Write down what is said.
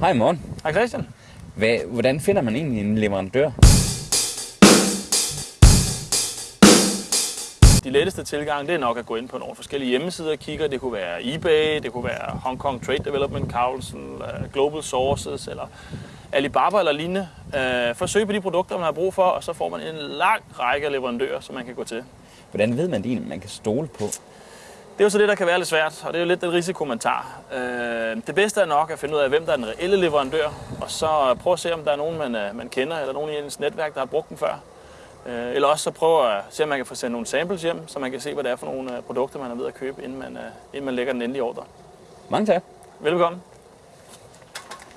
Hej morgen. Hej Christian. Hvad, hvordan finder man egentlig en leverandør? De letteste tilgang, det er nok at gå ind på nogle forskellige hjemmesider og kigge. Det kunne være eBay, det kunne være Hong Kong Trade Development Council, øh, Global Sources eller Alibaba eller lignende. Øh, Forsøg på de produkter, man har brug for, og så får man en lang række leverandører, som man kan gå til. Hvordan ved man egentlig, man kan stole på? Det er jo så det, der kan være lidt svært, og det er jo lidt den risiko, man tager. Øh, det bedste er nok at finde ud af, hvem der er den reelle leverandør, og så prøve at se, om der er nogen, man, øh, man kender, eller nogen i ens netværk, der har brugt den før. Øh, eller også så prøve at se, om man kan få sendt nogle samples hjem, så man kan se, hvad det er for nogle produkter, man er ved at købe, inden man, inden man lægger den endelige ordre. Mange tak. Velkommen.